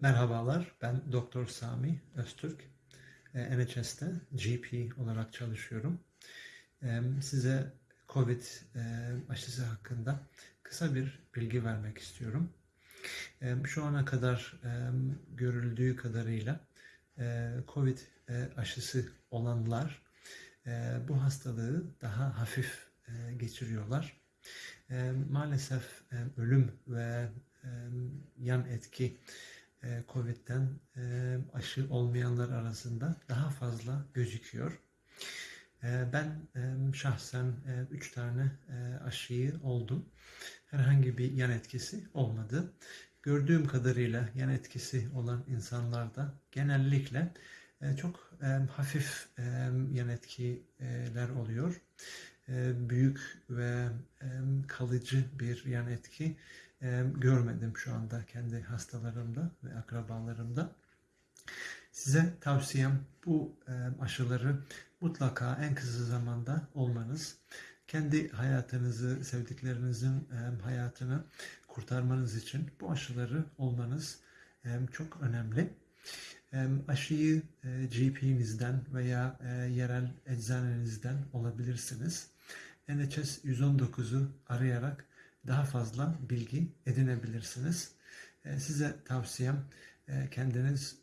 Merhabalar, ben Doktor Sami Öztürk. Ee, NHS'te GP olarak çalışıyorum. Ee, Size COVID e, aşısı hakkında kısa bir bilgi vermek istiyorum. Ee, Şu ana kadar e, görüldüğü kadarıyla e, COVID aşısı olanlar bu hastalığı daha hafif geçiriyorlar. Maalesef ölüm ve yan etki COVID'den e, aşı olmayanlar arasında daha fazla gözüküyor. E, Ben e, şahsen 3 tane e, aşıyı oldum. Herhangi bir yan etkisi olmadı. Gördüğüm kadarıyla yan etkisi olan insanlarda genellikle e, çok e, hafif e, yan etkiler oluyor. E, Büyük ve e, kalıcı bir yan etki e, görmedim şu anda kendi hastalarımda ve akrabalarımda. Size tavsiyem bu aşıları mutlaka en kısa zamanda olmanız. Kendi hayatınızı, sevdiklerinizin hayatını kurtarmanız için bu aşıları olmanız çok önemli. Aşıyı e, GP'nizden veya e, yerel eczanenizden olabilirsiniz. NHS 119'u arayarak daha fazla bilgi edinebilirsiniz. E, Size tavsiyem kendiniz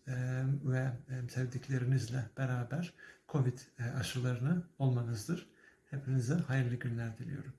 ve sevdiklerinizle beraber COVID aşılarını olmanızdır. Hepinize hayırlı günler diliyorum.